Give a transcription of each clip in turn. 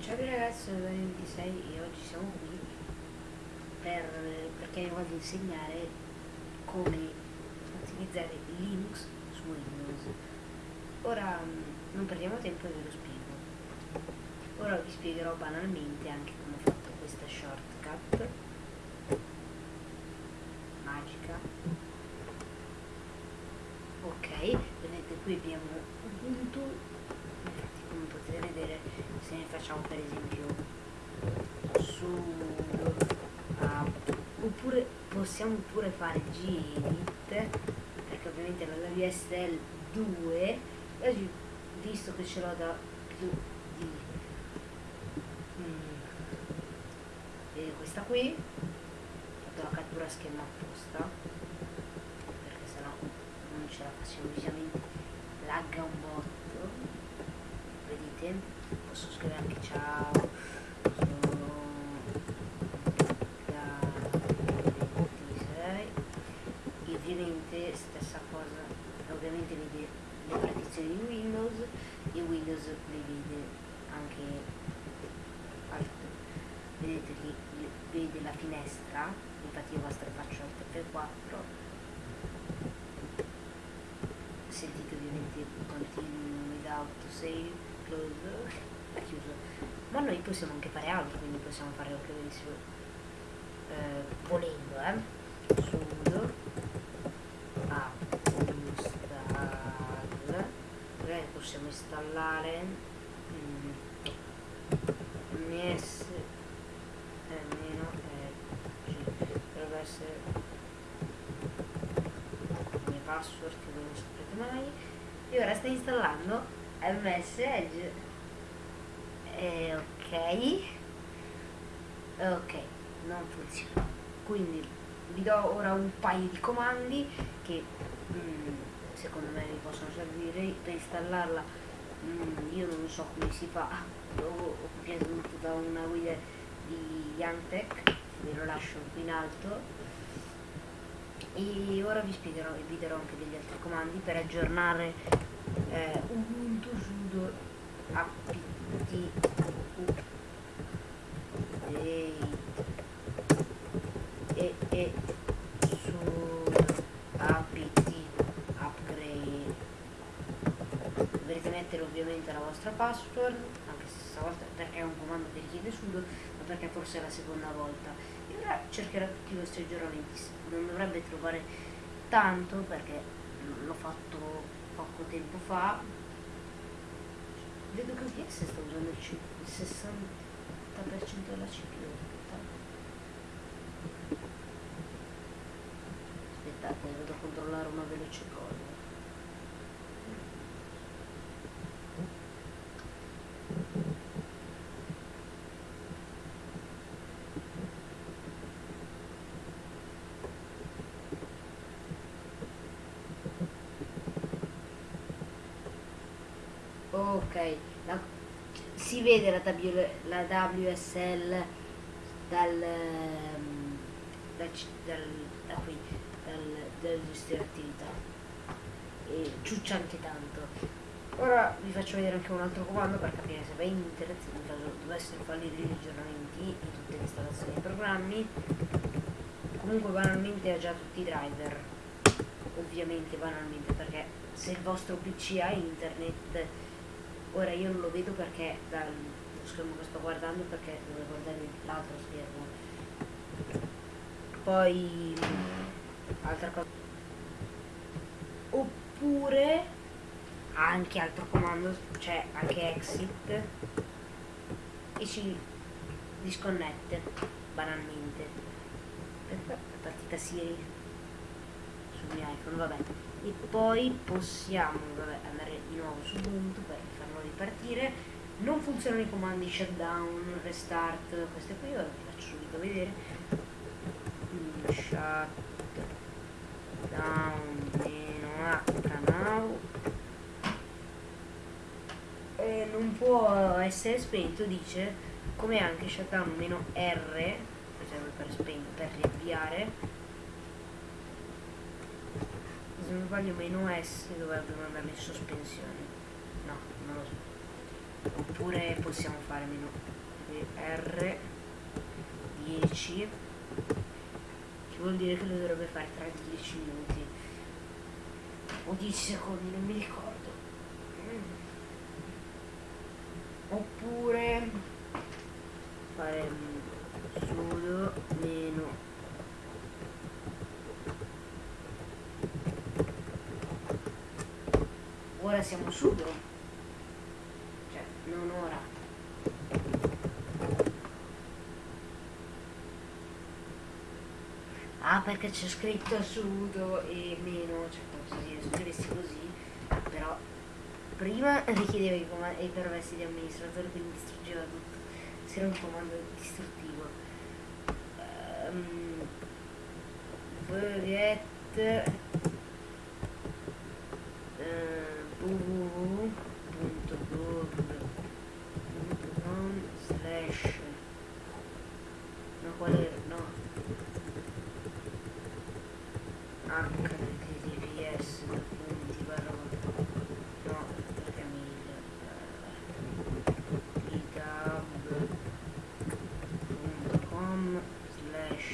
ciao ragazzi, sono Dani 26 e oggi siamo qui per, perché voglio insegnare come utilizzare Linux su Windows. Ora mm, non perdiamo tempo e ve lo spiego. Ora vi spiegherò banalmente anche come ho fatto questa shortcut magica. Ok, vedete qui abbiamo Ubuntu potete vedere se ne facciamo per esempio sudo app oppure possiamo pure fare gedit perché ovviamente la WSL 2 oggi visto che ce l'ho da più di mm, questa qui ho fatto la cattura schema apposta perché sennò non ce la facciamo ovviamente lagga un botto vedete? Posso scrivere anche ciao. Sono da 26 e ovviamente stessa cosa. Ovviamente vede le partizioni di Windows e Windows le vede anche altre. Vedete che vede la finestra? Infatti io vostra faccio alt F4 sentite ovviamente continue without save close è chiuso. Ma noi possiamo anche fare altro quindi possiamo fare anche benissimo eh, volendo eh. Sudo app install. Magari possiamo installare mm, eh, meno eh, dovrebbe essere password che non saprete mai. E ora sta installando ms edge. Eh, ok. Ok non funziona. Quindi vi do ora un paio di comandi che mm, secondo me vi possono servire. Per installarla mm, io non so come si fa. Ho preso da una guida di Yantech ve lo lascio qui in alto e ora vi spiegherò e vi darò anche degli altri comandi per aggiornare eh, Ubuntu sudo apt e, e su apt upgrade. Dovrete mettere ovviamente la vostra password anche se stavolta è un comando che richiede sudo ma perché forse è la seconda volta cercherò tutti i vostri aggiornamenti non dovrebbe trovare tanto perché l'ho fatto poco tempo fa. Vedo che OBS sta usando il, il 60% della CPU aspettate devo controllare una veloce cosa ok la, si vede la, la WSL dal, ehm, dal, dal, da qui dal, dal gestire attività. E ciuccia anche tanto. Ora vi faccio vedere anche un altro comando per capire se va in internet in caso dovessero fallire gli aggiornamenti di tutte le installazioni dei programmi. Comunque banalmente ha già tutti i driver. Ovviamente banalmente perché se il vostro pc ha internet ora io non lo vedo perché dal schermo che sto guardando perché devo guardare l'altro schermo. Poi altra cosa oppure anche altro comando cioè anche exit e ci disconnette banalmente. La partita Siri sul mio iPhone vabbè e poi possiamo vabbè, andare di nuovo su Ubuntu per farlo ripartire. Non funzionano i comandi shutdown, restart, queste qui ora vi faccio subito vedere. Shutdown meno h now e non può essere spento dice come anche shutdown meno r per, per riavviare se non sbaglio meno S dovrebbe mandare in sospensione. No non lo so. Oppure possiamo fare meno R 10 che vuol dire che lo dovrebbe fare tra 10 minuti. O 10 secondi non mi ricordo. Mm. oppure fare sudo meno ora siamo sudo cioè non ora Ah, perché c'è scritto sudo e meno, cioè come se scrivessi così, però prima richiedeva i, i permessi di amministratore, quindi distruggeva tutto. Se era un comando distruttivo. Um, forget uh, www.google.com slash no. Qual è no https punti barra no perché mi github.com slash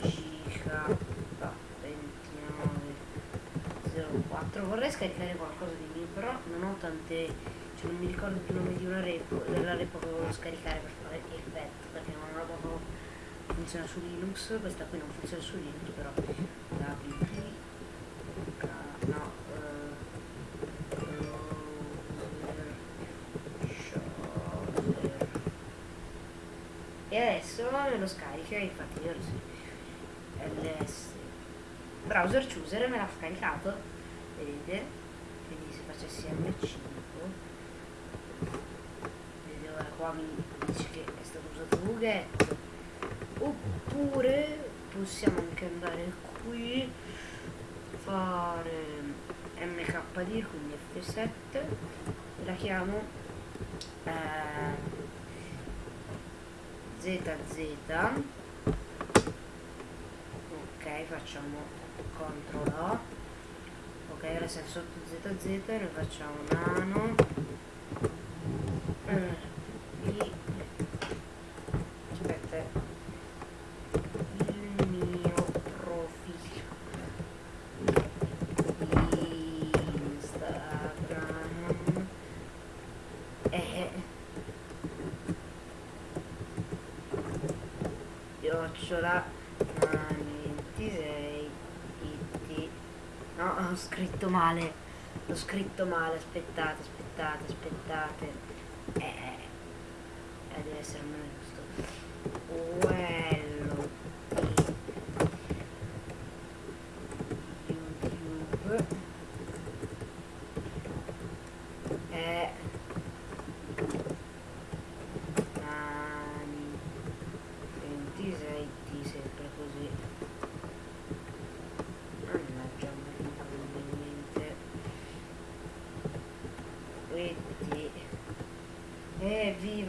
gk2904 vorrei scaricare qualcosa di mio però non ho tante cioè non mi ricordo più il nome di una repo della repo che volevo scaricare per fare effetto perché non ho proprio funziona su Linux, questa qui non funziona su Linux però wp no e adesso me lo scarica infatti io ls browser chooser me l'ha scaricato vedete? Quindi se facessi m5 ora qua mi dice che è stato usato Bughetto oppure possiamo anche andare qui fare mkd quindi f7 la chiamo eh, zz ok facciamo CTRL A ok ora siamo sotto zz noi facciamo nano eh. chiocciola 26 it no ho scritto male l'ho scritto male aspettate aspettate aspettate eh, eh deve essere meno giusto quello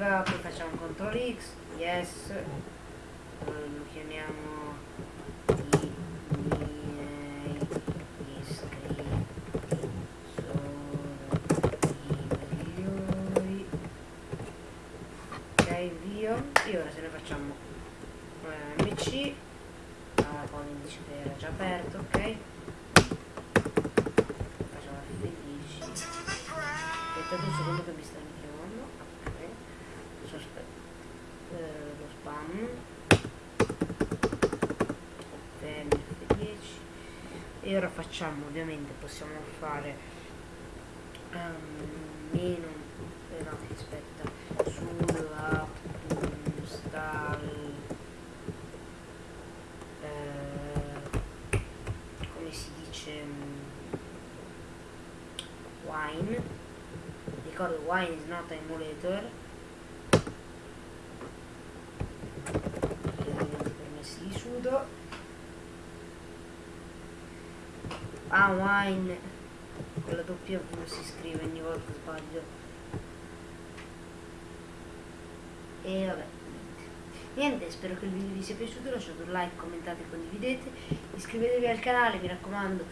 evviva poi facciamo CTRL X yes lo chiamiamo i miei iscritti sono i migliori ok invio e ora se ne facciamo eh, mc ah, poi mi dice che era già aperto ok facciamo F10 aspettate un secondo che mi sta spam. F10 e ora facciamo ovviamente possiamo fare um, meno eh, no aspetta sulla install eh, come si dice wine. Ricordo wine is not emulator nudo. Ah wine. Con la doppia V si scrive ogni volta sbaglio. E vabbè niente spero che il video vi sia piaciuto lasciate un like commentate condividete iscrivetevi al canale mi raccomando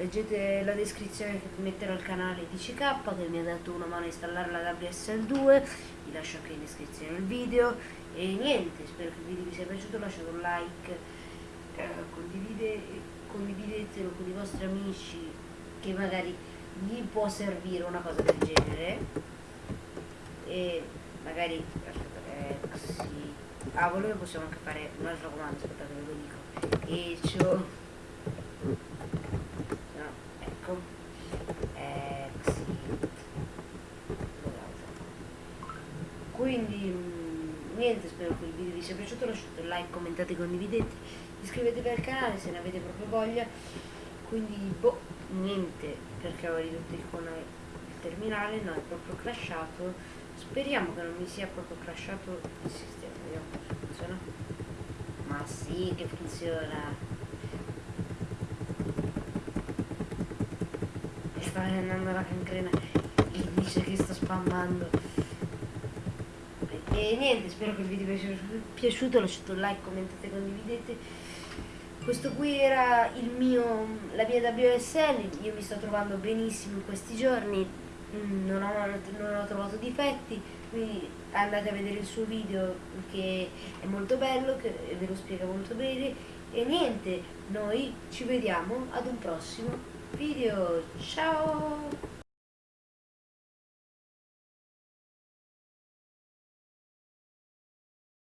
leggete la descrizione che metterò al canale di CK che mi ha dato una mano a installare la WSL2 vi lascio anche in descrizione il video. E niente spero che il video vi sia piaciuto. Lasciate un like eh, condivide, condividetelo con i vostri amici che magari gli può servire una cosa del genere. E magari aspetta, eh, sì. ah volendo possiamo anche fare un altro comando aspettate ve lo dico. E ciò ecco exit quindi mh, niente spero che il video vi sia piaciuto lasciate un like commentate condividete iscrivetevi al canale se ne avete proprio voglia. Quindi boh niente perché ho ridotto il, il terminale no è proprio crashato. Speriamo che non mi sia proprio crashato il sistema vediamo se funziona. Ma sì che funziona. Sta andando la cancrena. E dice che sto spammando e niente spero che il video vi sia piaciuto lasciate un like commentate condividete questo qui era mio la mia WSL io mi sto trovando benissimo in questi giorni mm, non ho, non ho trovato difetti quindi andate a vedere il suo video che è molto bello che ve lo spiega molto bene e niente noi ci vediamo ad un prossimo video. Ciao!